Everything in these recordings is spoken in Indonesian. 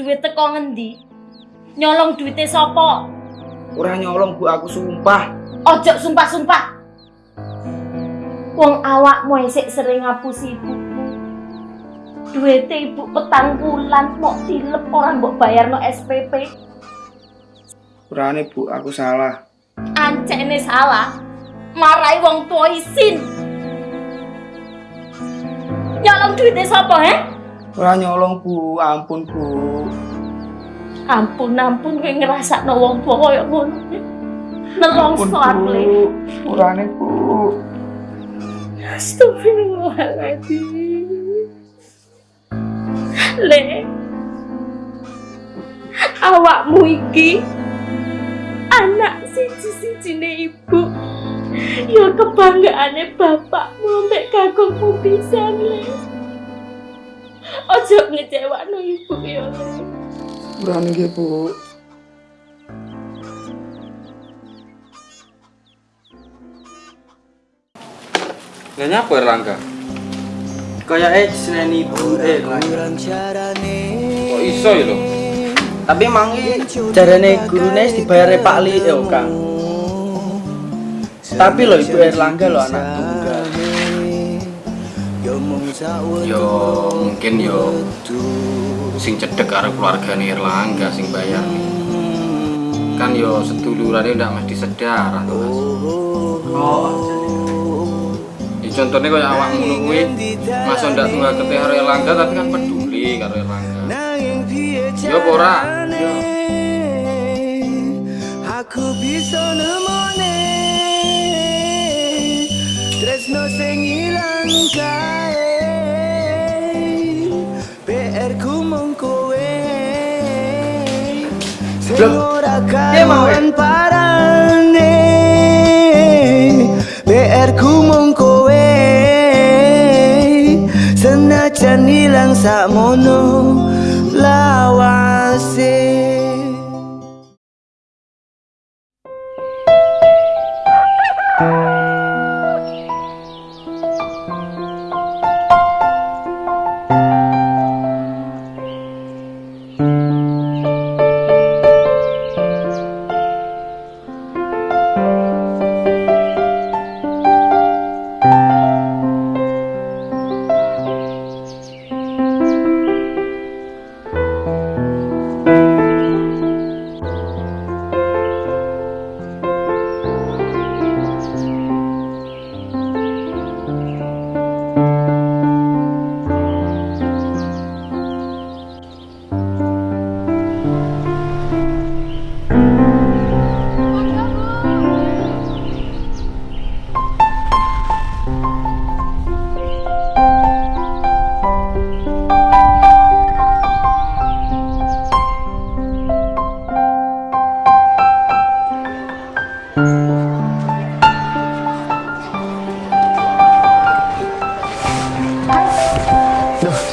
duit teko ngendi? Nyolong duitnya sopo? Ora nyolong Bu, aku sumpah. Ojo sumpah-sumpah. Wong awakmu esek sering ngapusi ibumu. Duitnya ibu petang bulan mau tilep orang mbok bayar SPP. Urane Bu, aku salah. Ancene salah. Marai wong tua isin. Nyolong duitnya sopo, he? Ora nyolong Bu, ampun Bu. Ampun, ampun, kowe ngerasakno wong tua koyo ngono. Nelongso aku. Le. Urane Bu. Astagfirullahaladzim. Le. Awakmu iki anak siji-sijine ibu. Ya kebanggaane bapakmu mek kagungmu pisan, Le. Ojo ngecewakno ibu ya, Le. Urane nggih Bu. Nggak nyapa Erlangga? Kayak eh seneni ibu eh. Kok iso ya lo? Tapi emang jarane gurune wis dibayar Pak Li ya, Kang. Tapi lo Ibu Erlangga lo anak tunggal. Yo mungkin yo. Sing cedek karo keluargane Erlangga sing bayar. Kan yo sedulurannya udah mesti sedarah tuh mas. Oh, ya, contohnya kayak awak kuwi masa ndak tunggal ke karo Erlangga tapi kan peduli karo Erlangga. Yo apa ora? Yo. Aku bisa nemone Tresno sing ilang kae kawan parane PR ku mung kowe Senajan ilang sakmono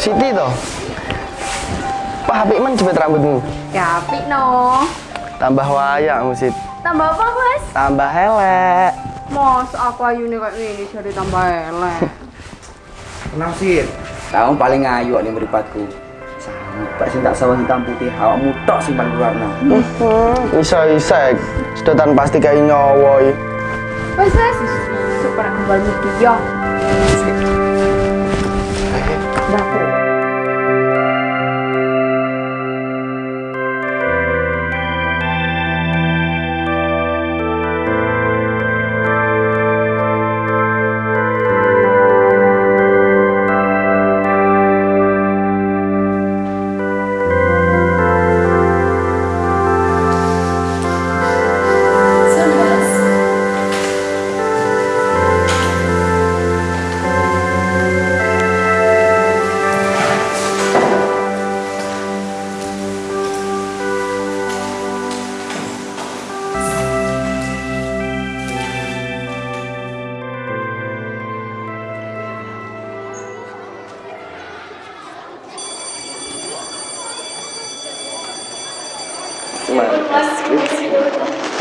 Siti toh. Wah, apik men jepit rambutmu. Ya apik no. Tambah wayang, Sit. Tambah apa mas? Tambah helek. Mas aku ayu nih kayak gini jadi tambah elek. Tenang sih. Kamu paling ayu nih meripatku. Sampai sing tak sawah hitam putih, awakmu tok sing paling warna. Isa-isa, sedotan pasti kayak nyawa iki. Wes wes. Super kembali dia. Dapur.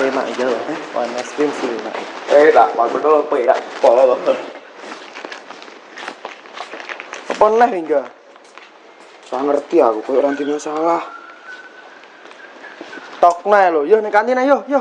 ไปใหม่เยอะนะปล่อยมาสกิ้งสี่ใหม่เอ้ยละปล่อยมันก็เปิดละปล่อยแล้วเหรอปนแล้วเหรอไม่ ngerti aku kok orang timnya salah yo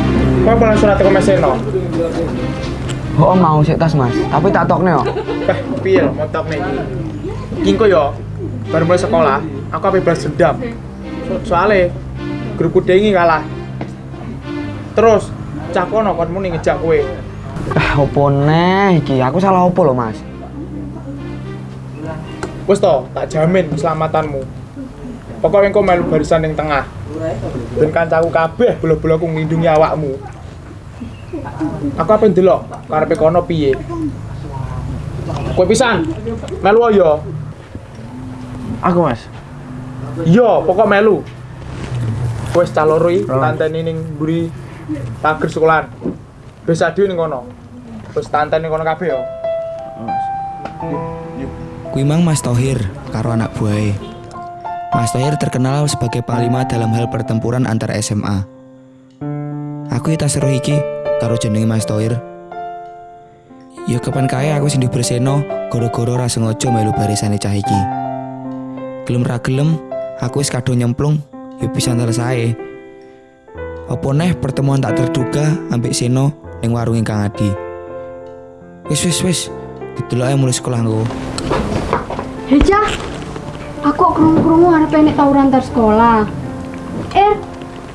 Kau pernah surat ke meseno? Oh mau sik tas Mas, tapi tak tokne yo. Eh, piye lho montok nih iki? Kingko yo, baru mulai sekolah, aku apa balas dendam. So soalnya grupku dengi kalah. Terus cah kono kon muni ngejak kowe. Ah opo neh iki? Aku salah opo lho Mas? Wes to, tak jamin keselamatanmu. Pokoknya engkau melu barisan yang tengah. Ben kancaku kabeh bola-bola aku nglindungi awakmu. Aku apa ndelok karepe kono piye? Kowe pisan. Melu yo. Aku Mas. Yo, pokok melu. Wes caloroi tanteni ning mburi pager sekolahan. Bisa dhewe ning kono. Wes tanteni kono kabeh yo. Kuwi mang Mas Tohir karo anak buahe. Mas Tohir terkenal sebagai panglima dalam hal pertempuran antar SMA. Aku tak seru iki karo jenenge Mas Tohir. Ya kapan kae aku sing diberseno goro-goro ra sengaja melu barisane cah iki. Gelem ra gelem, aku wis kadung nyemplung, ya bisa selesai. Apa neh pertemuan tak terduga ambek Seno ning warung Kang Adi. Wis wis wis, dideloke mulai sekolah nggo. Aku kok krungu-krungu arep enek tawuran antar sekolah. Er,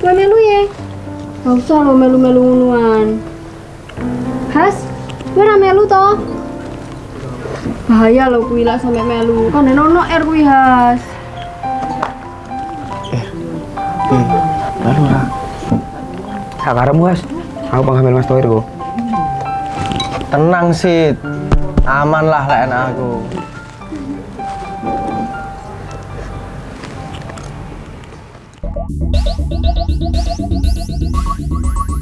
kowe melu ya? Gak usah lo melu-melu ngonoan. Has, kowe ra melu to? Bahaya lo kuwi lah sampe melu. Kan ono er kuwi Has. Lalu lah. Sakarem Mas. Aku penghamil Mas Tohir kok. Tenang sih. Aman lah lek enak aku. ハハハハ!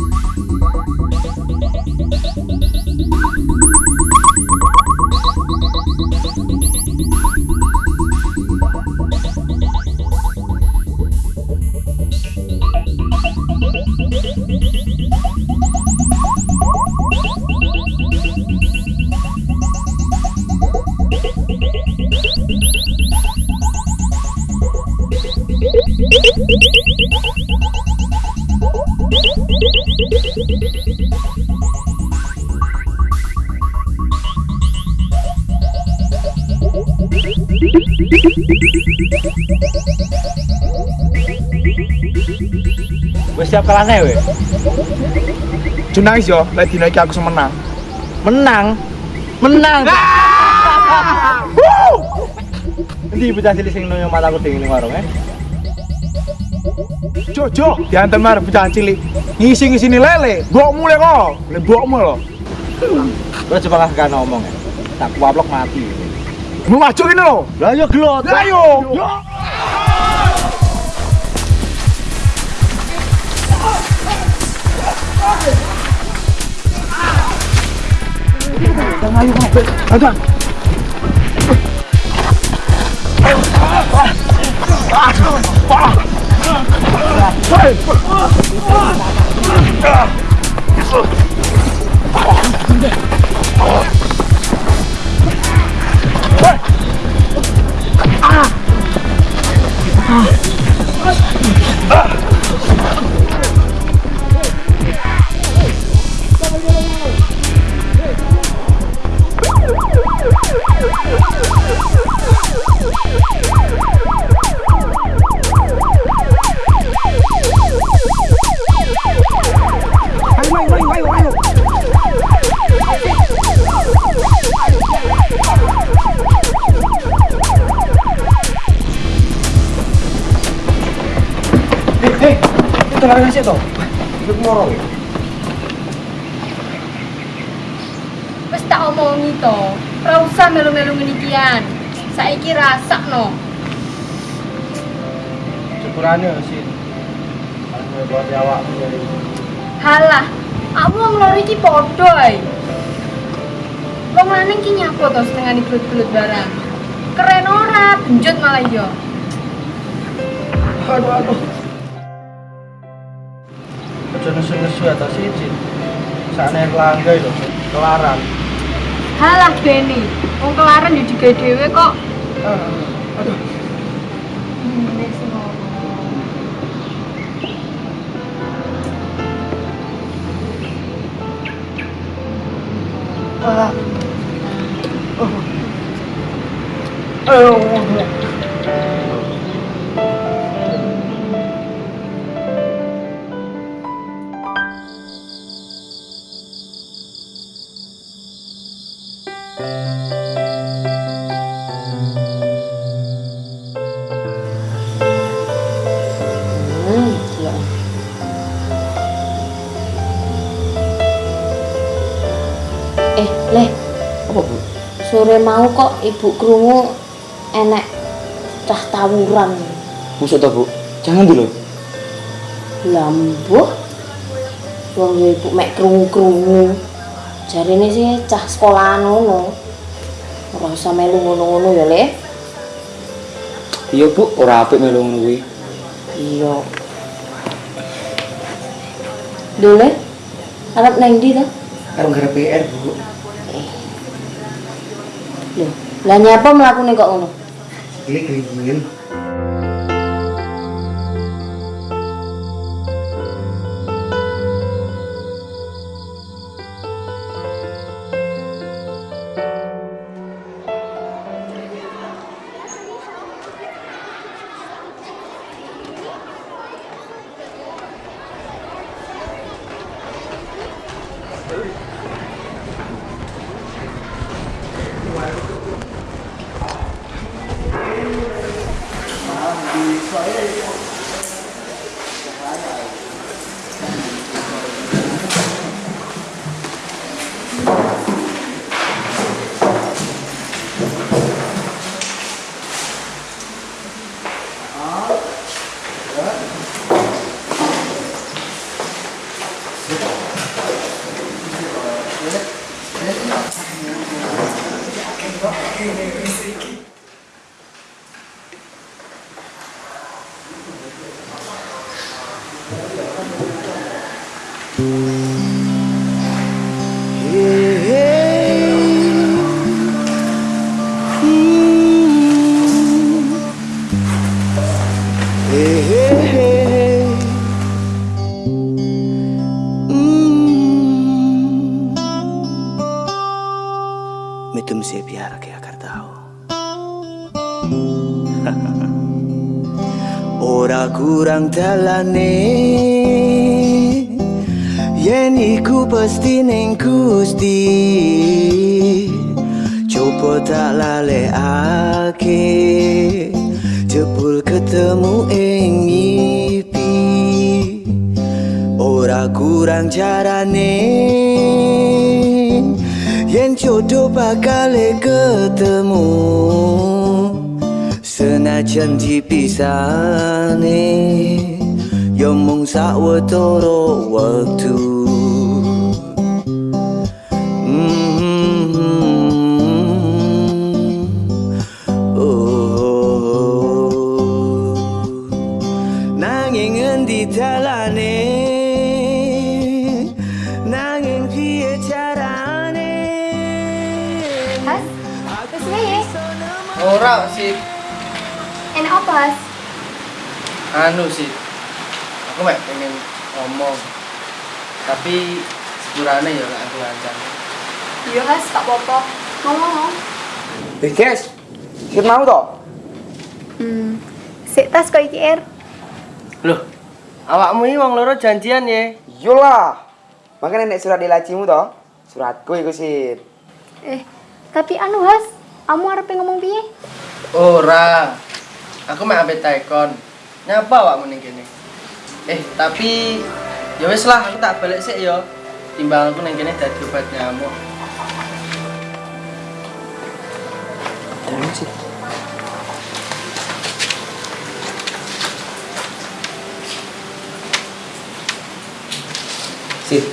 Wis siap kalahne we. Junais yo, lek dina iki aku semenang. Menang. Menang. Nanti bocah cilik sing noyo mataku dingin ning warung eh. Jojo, diantar mar bocah cilik. Ngisi-ngisini lele, mbok mulai kok. Le mbokmu lho. Terus coba kasih ngomong ya. Tak kuaplok mati. Mau macok ini loh. Layo gelot. Layo. Ayo, ayo, ayo. 啊。啊 itu lari sih toh. Ikut morong ya. Wis tak omongi to, ora usah melu-melu ngenikian. Saiki rasakno. Syukurannya sih. Kalau buat awakmu jadi. Halah, aku wong loro iki padha ae. Wong lanang ki nyapo to setengah gelut-gelut barang. Keren ora, benjut malah yo. Aduh, aduh. Aja nesu-nesu atas izin. Sana kelangga itu, kelaran. Halah Beni, wong kelaran yo digawe dhewe kok. Ah, aduh. Ah. Sore mau kok ibu krungu enek cah tawuran. Musuh toh, Bu? Jangan dulu. Lambuh. Wong ya ibu mek krungu-krungu. Jarine sih cah sekolahan ngono. Ora usah melu ngono-ngono ya, Le. Iya, Bu, ora apik melu ngono kuwi. Iya. Dole, arep nang ndi to? Karo garap PR, Bu. Lah nyapa mlakune kok ngono? Klik lingkungan. तुमसे प्यार क्या करता हूँ Ora kurang talane Yen iku pasti ning Gusti Coba tak lalekake Jebul ketemu ing ngipi Ora kurang carane Yen jodoh bakal ketemu. Senajan dipisane Yo mung sawetara wektu guys, kita mau toh? Hmm. Sik tas kok iki, Er. Loh, awakmu ini wong loro janjian ya. Yolah. Makanya nek surat dilacimu toh? Suratku iku sih. Eh, tapi anu, Has, kamu arep ngomong piye? Ora. Aku mek ambek taekon. Nyapa awakmu ning kene? Eh, tapi ya wis lah, aku tak balik sih ya. Timbang aku nang kene dadi obat nyamuk. Jangan sih. Sid,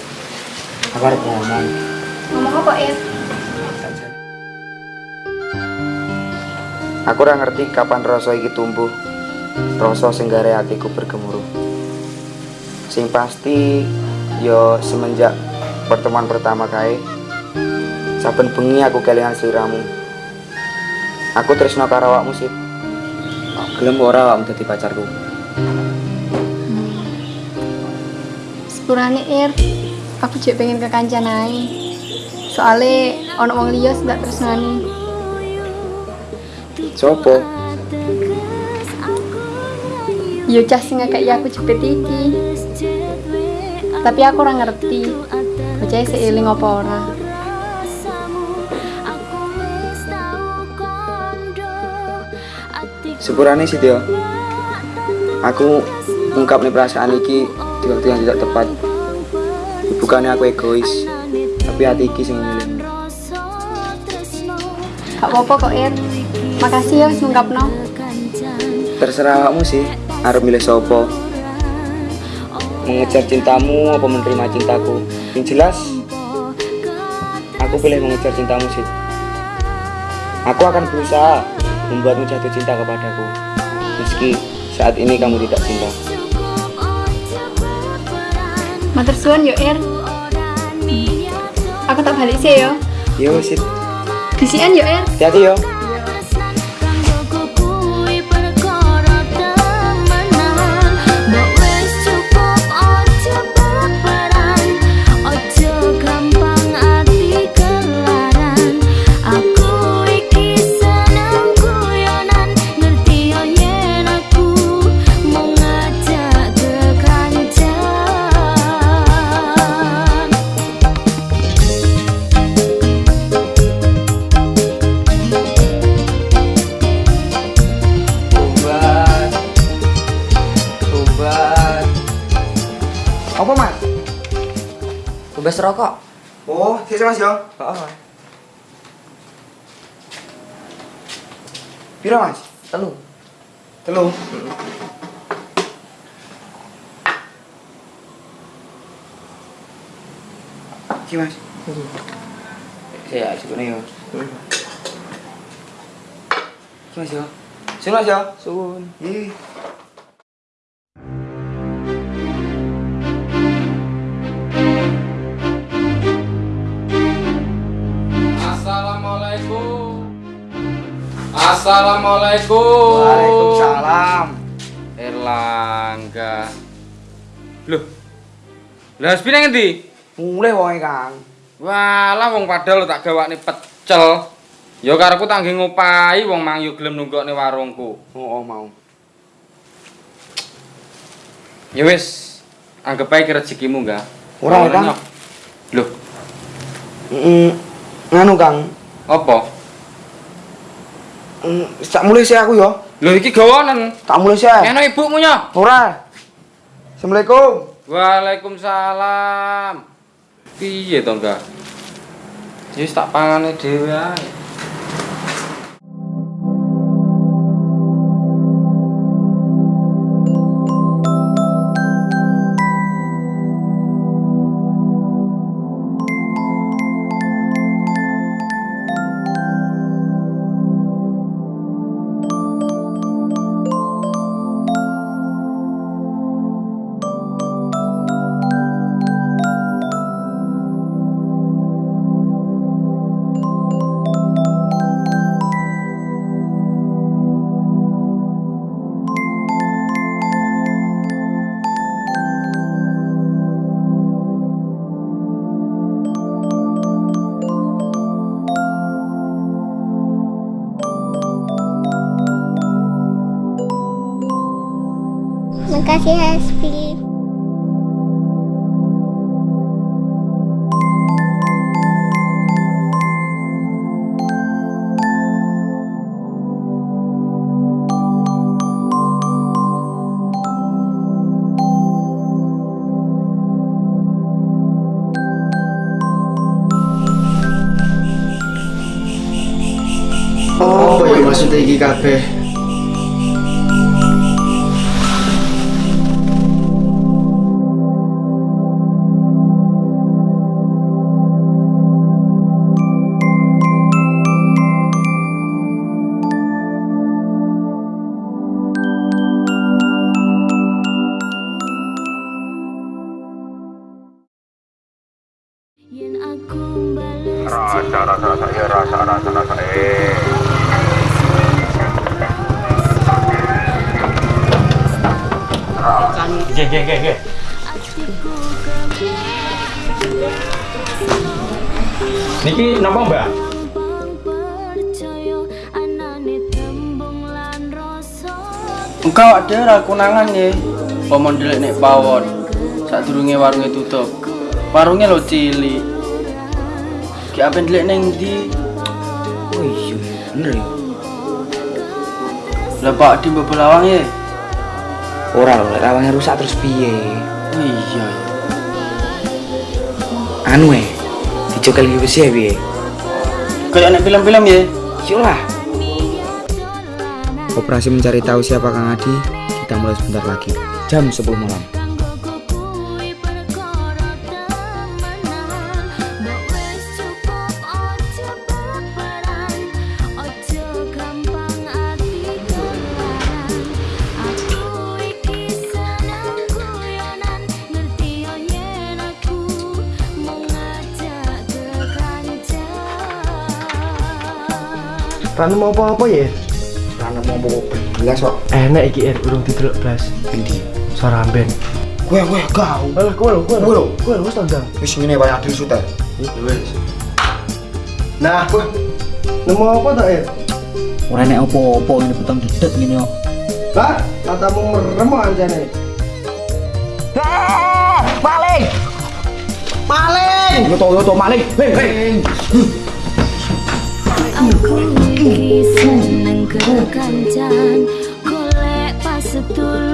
aku harus ngomong. Ngomong apa, Ir? Aku ora ngerti kapan rasa iki tumbuh. Rasa sing gare atiku bergemuruh. Sing pasti yo semenjak pertemuan pertama kae saben bengi aku kelingan sliramu. Aku tresno karo awakmu sih. Gelem ora awakmu dadi pacarku. Sepurane, Ir. Aku jek pengen ke kancan ae. Soale ono wong liya sing gak tresnani. Sopo? Yo cah sing kayak aku jepit iki. Tapi aku ora ngerti. Bocah seiling apa ora. Sepurane sih yo. Aku ungkap nih perasaan iki di waktu yang tidak tepat. Bukannya aku egois, tapi hati iki sing milih. Gak apa-apa kok, Ir. Makasih ya wis ngungkapno. Terserah awakmu sih, arep milih sopo. Mengejar cintamu apa menerima cintaku? Yang jelas, aku pilih mengejar cintamu sih. Aku akan berusaha membuatmu jatuh cinta kepadaku. Meski saat ini kamu tidak cinta. Matur suwun yo, Ir. Aku tak balik sih yo. Yo, sit. Disian yo, Ir. Hati-hati yo. Pira mas? Telu. Telu. Iki mas. Ya, sebenarnya yo. Iki mas yo. Sini mas yo. Suwun. Ih. Assalamualaikum. Assalamualaikum. Waalaikumsalam. Erlangga. Loh. Lah sepine ngendi? Mulai wonge Kang. Walah wong padahal tak gawakne pecel. Ya karepku tak nggih ngopahi wong mang yo gelem nunggokne warungku. Oh, oh mau. Ya wis, anggap ae ki rezekimu enggak? Ora, Kang. Loh, Mm, nganu Kang. apa? Tak mulai sih aku yo. Loh iki gawonen. Tak mulai sih. Kene ibumu nya. Ora. Assalamualaikum. Waalaikumsalam. Piye to? Ya wis tak pangane dhewe ae. Kabeh? Rasa, rasa, rasa, ya rasa, rasa, rasa, eh. Oke, oke, oke, oke. Niki napa mbak? Engkau ada ora konangan ya. Pomon ndelik nek pawon. Sadurunge warunge tutup. Warunge lo cilik. Ki apa ndelik ning ndi? Oh iya, bener ya. Lah Pak di mbok lawang ya. Ora lho, rawangnya rusak terus piye? Oh iya ya. Anu eh, dicokel iki wis ya piye? Kayak nek film-film ya. Iyalah. Operasi mencari tahu siapa Kang Adi kita mulai sebentar lagi. Jam 10 malam. Ranu mau apa-apa ya? Rano mau bawa belas kok. Enak iki er, urung didelok blas. Endi? Suara amben. Gue gue kau. Alah, kowe lho, kowe lho. lho. Kowe lho wis tandang. Wis ngene wae adil suter. Wes. Nah, kowe nemu apa tak er? Ora nek opo-opo ini petang dedet ngene kok. Lah, katamu merem anjane. Maling! Maling! Yo to yo to maling. Hei, hei. Aku iki seneng kekancan golek pas setulu